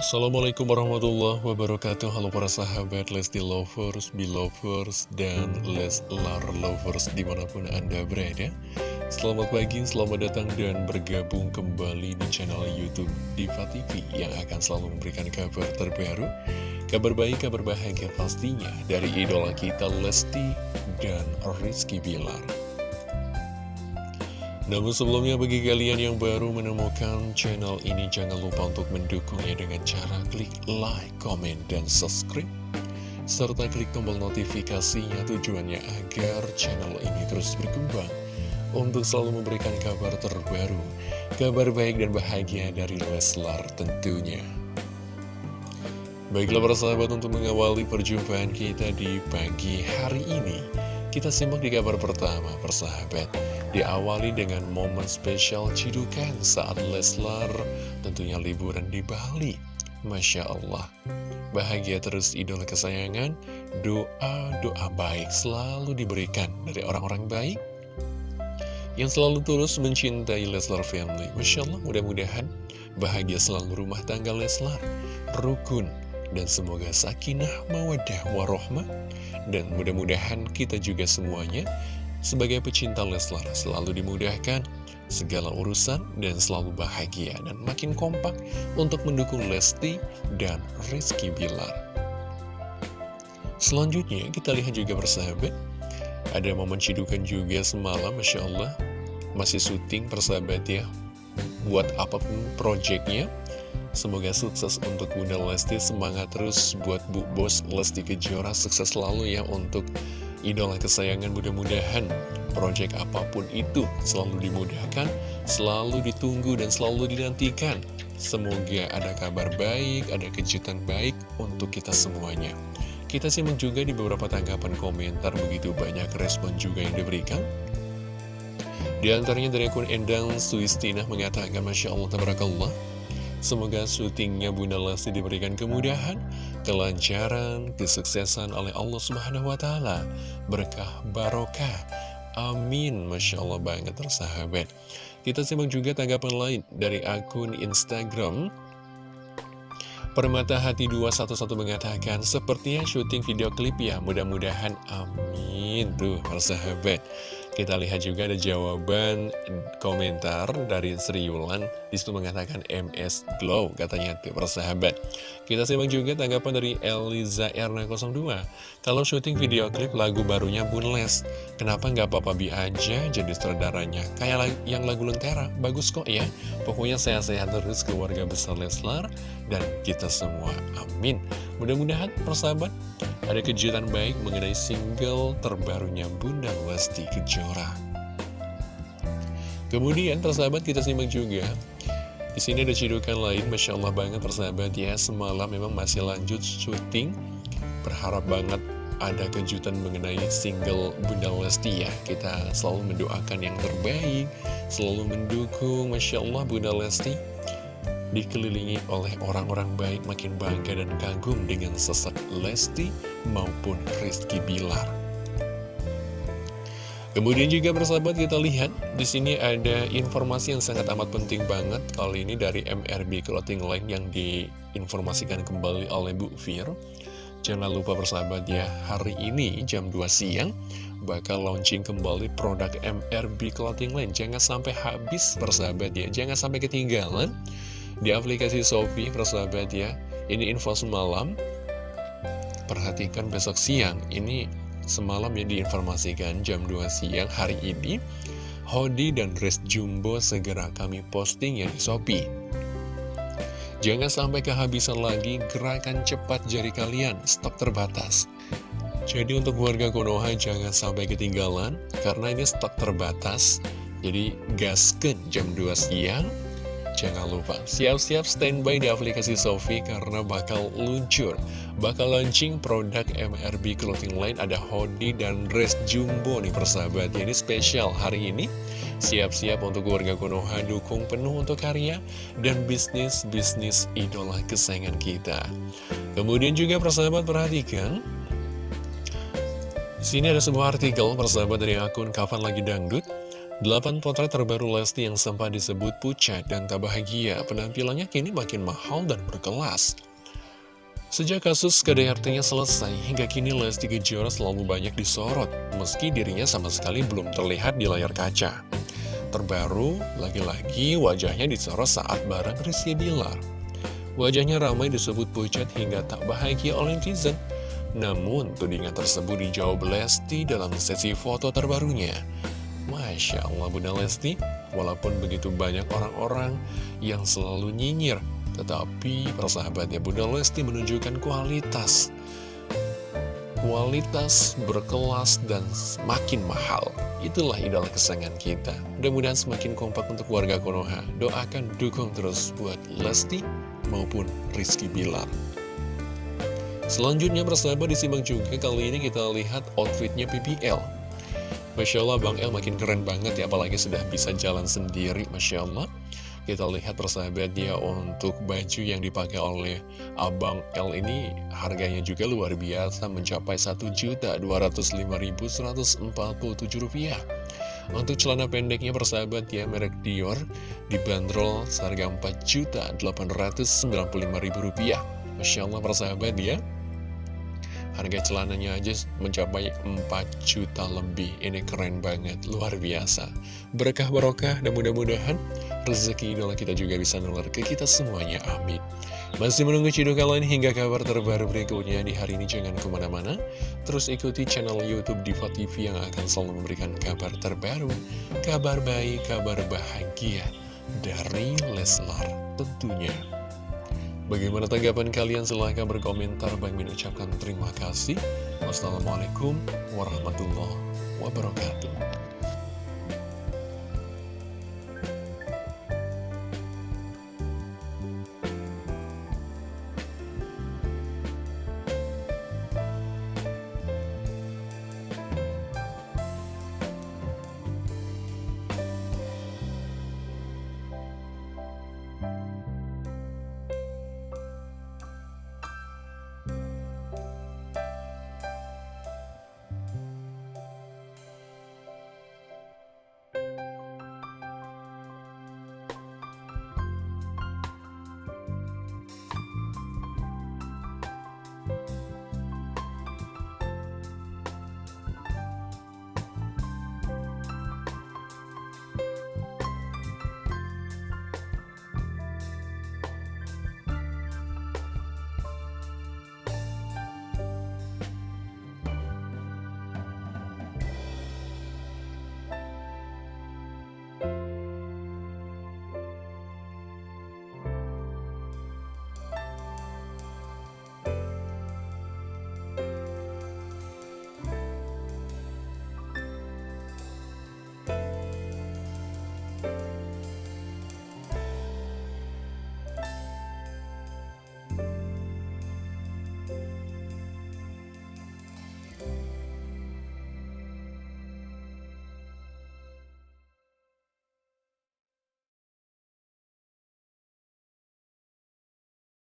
Assalamualaikum warahmatullahi wabarakatuh. Halo para sahabat Lesti Lovers, Belovers, dan Leslar Lovers di mana pun Anda berada. Selamat pagi, selamat datang dan bergabung kembali di channel Youtube Diva TV Yang akan selalu memberikan kabar terbaru Kabar baik, kabar bahagia pastinya dari idola kita Lesti dan Rizky Bilar namun sebelumnya bagi kalian yang baru menemukan channel ini jangan lupa untuk mendukungnya dengan cara klik like, comment, dan subscribe serta klik tombol notifikasinya tujuannya agar channel ini terus berkembang untuk selalu memberikan kabar terbaru, kabar baik dan bahagia dari Leslar tentunya. Baiklah para sahabat untuk mengawali perjumpaan kita di pagi hari ini Kita simak di kabar pertama persahabat Diawali dengan momen spesial cidukan saat Leslar tentunya liburan di Bali. Masya Allah. Bahagia terus idola kesayangan, doa-doa baik selalu diberikan dari orang-orang baik yang selalu tulus mencintai Leslar Family. Masya Allah, mudah-mudahan bahagia selalu rumah tangga Leslar, rukun, dan semoga sakinah, mawadah, warohmah. Dan mudah-mudahan kita juga semuanya sebagai pecinta Leslar selalu dimudahkan segala urusan dan selalu bahagia dan makin kompak untuk mendukung Lesti dan Rizky Bilar. Selanjutnya kita lihat juga persahabat, ada momen cidukan juga semalam Masya Allah, masih syuting persahabat ya, buat apa pun projectnya, Semoga sukses untuk Bunda Lesti, semangat terus buat Bu Bos Lesti Kejora, sukses selalu ya untuk idola kesayangan mudah-mudahan proyek apa pun itu selalu dimudahkan, selalu ditunggu dan selalu dinantikan. Semoga ada kabar baik, ada kejutan baik untuk kita semuanya. Kita simak juga di beberapa tanggapan komentar begitu banyak respon juga yang diberikan. Di antaranya dari akun Endang Suistina mengatakan Masya Allah Tabarakallah Semoga syutingnya Bunda Lesti diberikan kemudahan, kelancaran, kesuksesan oleh Allah Subhanahu wa Ta'ala, berkah barokah. Amin, masya Allah banget, tersahabat. Kita simak juga tanggapan lain dari akun Instagram. Permata Hati 211 mengatakan, sepertinya syuting video klip ya, mudah-mudahan amin. Tuh, persahabat. Kita lihat juga ada jawaban komentar dari Sri Yulan. Di situ mengatakan MS Glow katanya persahabat. Kita simak juga tanggapan dari Eliza Erna 02 Kalau syuting video klip lagu barunya Bunles Kenapa nggak Papa Bi aja jadi sutradaranya Kayak yang lagu Lentera. Bagus kok ya. Pokoknya sehat-sehat terus keluarga besar Leslar Dan kita semua. Amin. Mudah-mudahan persahabat ada kejutan baik mengenai single terbarunya Bunda Lesti Kejora. Kemudian persahabat kita simak juga. Di sini ada cidukan lain, Masya Allah banget persahabat ya. Semalam memang masih lanjut syuting. Berharap banget ada kejutan mengenai single Bunda Lesti ya. Kita selalu mendoakan yang terbaik Selalu mendukung Masya Allah Bunda Lesti dikelilingi oleh orang-orang baik makin bangga dan kagum dengan sosok Lesti maupun Rizky Bilar. Kemudian juga bersahabat kita lihat di sini ada informasi yang sangat amat penting banget kali ini dari MRB Clothing Line yang diinformasikan kembali oleh Bu Fir. Jangan lupa bersahabat ya, hari ini jam 2 siang bakal launching kembali produk MRB Clothing Line. Jangan sampai habis bersahabat ya, jangan sampai ketinggalan di aplikasi Shopee persahabat ya ini info semalam. Perhatikan besok siang ini semalam ya diinformasikan jam 2 siang hari ini Hodi dan dress jumbo segera kami posting ya di Shopee. Jangan sampai kehabisan lagi gerakan cepat jari kalian stok terbatas. Jadi untuk warga Konoha jangan sampai ketinggalan karena ini stok terbatas. Jadi gasken jam 2 siang Jangan lupa, siap-siap standby di aplikasi Sofi karena bakal luncur. Bakal launching produk MRB Clothing Line ada hoodie dan dress jumbo nih persahabat. Jadi spesial hari ini. Siap-siap untuk warga Konoha dukung penuh untuk karya dan bisnis-bisnis idola kesayangan kita. Kemudian juga persahabat perhatikan, sini ada sebuah artikel persahabat dari akun Kapan Lagi Dangdut 8 potret terbaru Lesti yang sempat disebut pucat dan tak bahagia, penampilannya kini makin mahal dan berkelas. Sejak kasus KDRT-nya selesai, hingga kini Lesti Kejora selalu banyak disorot, meski dirinya sama sekali belum terlihat di layar kaca. Terbaru, lagi-lagi wajahnya disorot saat bareng Rizky Bilar. Wajahnya ramai disebut pucat hingga tak bahagia oleh netizen. Namun, tudingan tersebut dijawab Lesti dalam sesi foto terbarunya. Masya Allah Bunda Lesti, walaupun begitu banyak orang-orang yang selalu nyinyir, tetapi persahabatnya Bunda Lesti menunjukkan kualitas. Kualitas berkelas dan semakin mahal. Itulah idola kesayangan kita. Mudah-mudahan semakin kompak untuk warga Konoha. Doakan dukung terus buat Lesti maupun Rizky Bilar. Selanjutnya persahabat disimak juga kali ini kita lihat outfitnya PPL Masya Allah Bang El makin keren banget ya apalagi sudah bisa jalan sendiri Masya Allah kita lihat persahabat dia untuk baju yang dipakai oleh Abang L ini harganya juga luar biasa mencapai Rp1.205.147 untuk celana pendeknya persahabat ya merek Dior dibanderol seharga Rp4.895.000 Masya Allah persahabat ya Harga celananya aja mencapai 4 juta lebih. Ini keren banget, luar biasa. Berkah barokah dan mudah-mudahan rezeki idola kita juga bisa nular ke kita semuanya, amin. Masih menunggu cidukan kalian hingga kabar terbaru berikutnya di hari ini. Jangan ke mana-mana. Terus ikuti channel Youtube Diva TV yang akan selalu memberikan kabar terbaru Kabar baik, kabar bahagia dari Leslar tentunya Bagaimana tanggapan kalian? Silahkan berkomentar. Bang Min ucapkan terima kasih. Wassalamualaikum warahmatullahi wabarakatuh.